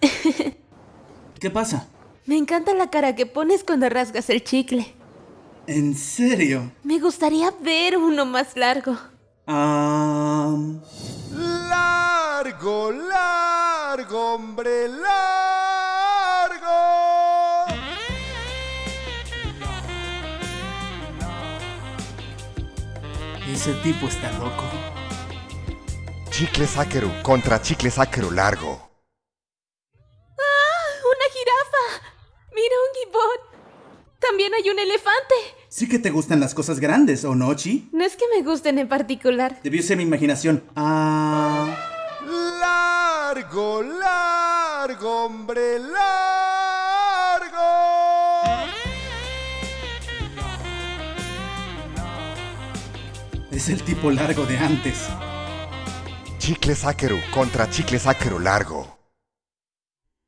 ¿Qué pasa? Me encanta la cara que pones cuando rasgas el chicle. ¿En serio? Me gustaría ver uno más largo. Ah... Largo, largo, hombre, largo. Ese tipo está loco. Chicle Sáquero contra Chicle Sáquero largo. ¡Ah! ¡Una jirafa! ¡Mira un gibón! También hay un elefante. Sí que te gustan las cosas grandes, ¿o no, Chi? No es que me gusten en particular. Debió ser mi imaginación. Ah... Largo, largo, hombre, largo. Es el tipo largo de antes. Chicle Sáquero contra Chicle Sáquero largo.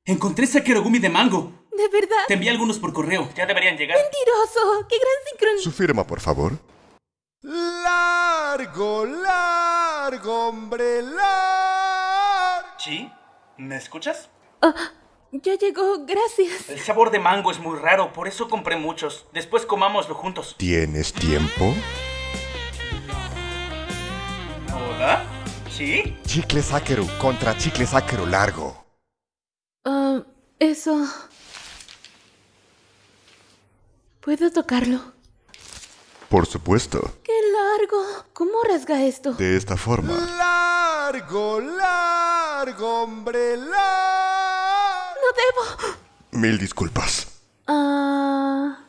Encontré Sakerogumi de mango. ¿De verdad? Te envié algunos por correo. Ya deberían llegar. ¡Mentiroso! ¡Qué gran sincronía! Su firma, por favor. Largo, largo, hombre, largo. ¿Chi? ¿Me escuchas? Ya llegó, gracias. El sabor de mango es muy raro, por eso compré muchos. Después comámoslo juntos. ¿Tienes tiempo? ¿Hola? ¿Sí? Chicle Sáquero contra Chicle Sáquero largo. Ah, eso... ¿Puedo tocarlo? Por supuesto. ¡Qué largo! ¿Cómo rasga esto? De esta forma. Largo, largo, hombre, largo. ¡No debo! Mil disculpas. Ah...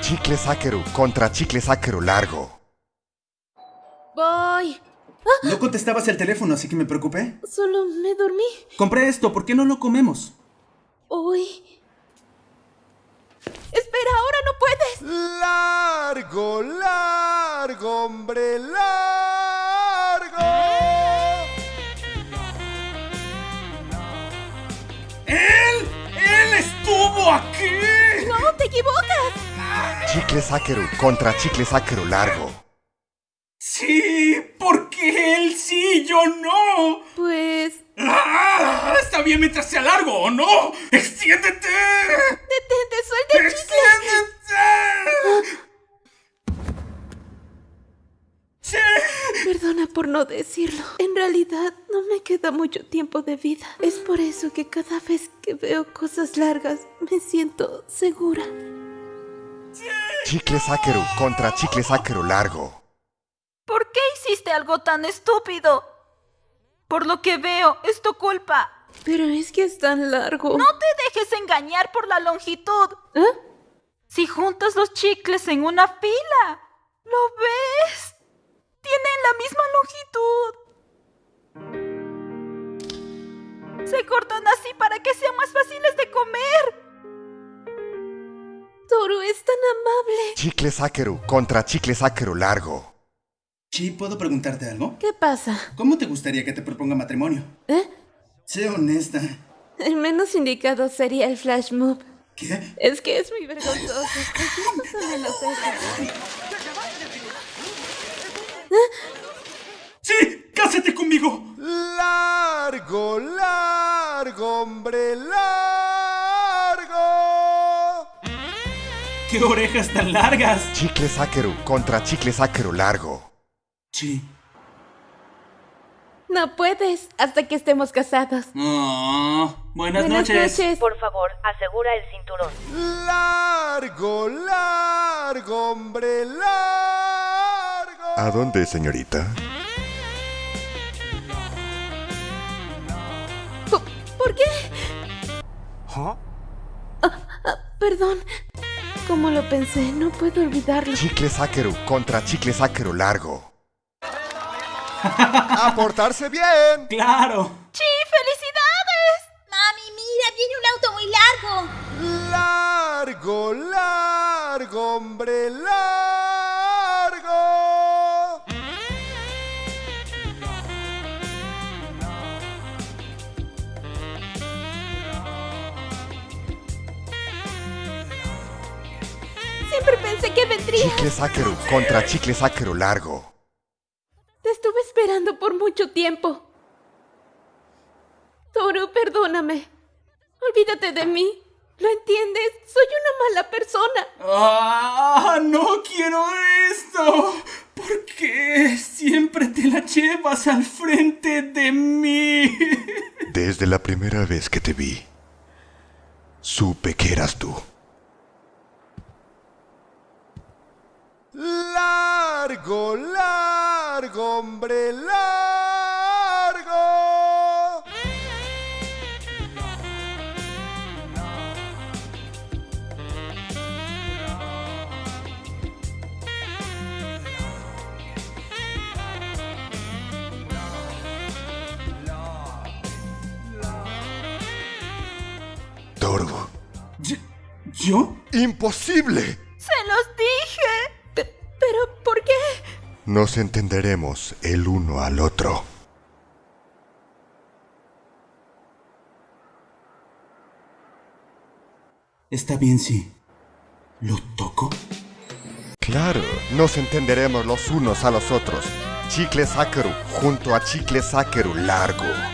Chicle Sáquero contra Chicle Sáquero largo. Voy. No contestabas el teléfono, así que me preocupé. Solo me dormí. Compré esto, ¿por qué no lo comemos? Hoy. Espera, ahora no puedes. Largo, largo, hombre, largo. ¡Él! ¡Él estuvo aquí! No, te equivocas. Chicle Sáquero contra Chicle Sáquero largo. Sí, porque él sí, yo no. Pues... ¡Ah! Está bien mientras sea largo, ¿o no? ¡Extiéndete! Detente, suelta el chicle. ¡Extiéndete! ¡Sí! Perdona por no decirlo. En realidad, no me queda mucho tiempo de vida. Es por eso que cada vez que veo cosas largas, me siento segura. Chicle Sáquero contra Chicle Sáquero largo. ¿Por qué hiciste algo tan estúpido? Por lo que veo, es tu culpa. Pero es que es tan largo. No te dejes engañar por la longitud. ¿Eh? Si juntas los chicles en una fila, ¿lo ves? Tienen la misma longitud. Se cortan así para que sean más fáciles de comer. Toru es tan amable. Chicle Sáquero contra Chicle Sáquero largo. Chi, ¿puedo preguntarte algo? ¿Qué pasa? ¿Cómo te gustaría que te proponga matrimonio? ¿Eh? Sé honesta. El menos indicado sería el flash move. ¿Qué? Es que es muy vergonzoso. Cualquier cosa menos eso. ¡Sí! ¡Cásate conmigo! Largo, largo, hombre, largo. ¡Qué orejas tan largas! Chicle Sáquero contra Chicle Sáquero largo. Chi. No puedes hasta que estemos casados. Oh, buenas, Buenas noches. noches. Por favor, asegura el cinturón. Largo, largo, hombre, largo. ¿A dónde, señorita? ¿Por, por qué? Ah, perdón. Como lo pensé, no puedo olvidarlo. Chicle Sáquero contra Chicle Sáquero largo. ¡A portarse bien! ¡Claro! ¡Sí, felicidades! Mami, mira, viene un auto muy largo. Largo, largo, hombre, largo. Siempre pensé que vendría. Chicle Sakeru contra Chicle Sakeru largo. Te estuve esperando por mucho tiempo. Toru, perdóname. Olvídate de mí. ¿Lo entiendes? Soy una mala persona. ¡Ah! ¡No quiero esto! ¿Por qué siempre te la llevas al frente de mí? Desde la primera vez que te vi, supe que eras tú. Largo, largo, hombre, largo. Toru, ¿Yo? ¿Yo? imposible. Nos entenderemos el uno al otro. Está bien si... ¿Lo toco? Claro, nos entenderemos los unos a los otros. Chicle Sakeru junto a Chicle Sakeru largo.